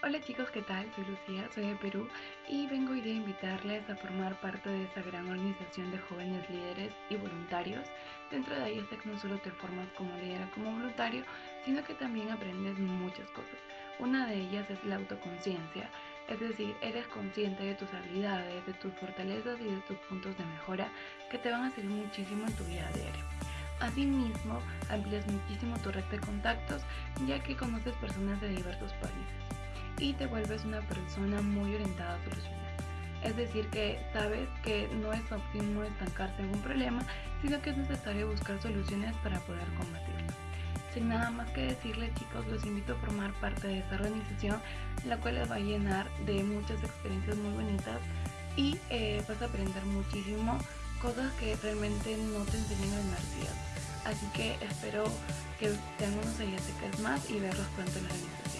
Hola chicos, ¿qué tal? Soy Lucía, soy de Perú y vengo hoy a invitarles a formar parte de esta gran organización de jóvenes líderes y voluntarios. Dentro de ellas no solo te formas como líder como voluntario, sino que también aprendes muchas cosas. Una de ellas es la autoconciencia, es decir, eres consciente de tus habilidades, de tus fortalezas y de tus puntos de mejora que te van a servir muchísimo en tu vida diaria. Asimismo, amplias muchísimo tu red de contactos ya que conoces personas de diversos países y te vuelves una persona muy orientada a solucionar. Es decir, que sabes que no es óptimo estancarse en un problema, sino que es necesario buscar soluciones para poder combatirlo. Sin nada más que decirles chicos, los invito a formar parte de esta organización, la cual les va a llenar de muchas experiencias muy bonitas y eh, vas a aprender muchísimo cosas que realmente no te enseñan en universidad. Así que espero que sean unos ayatecas más y verlos pronto en la organización.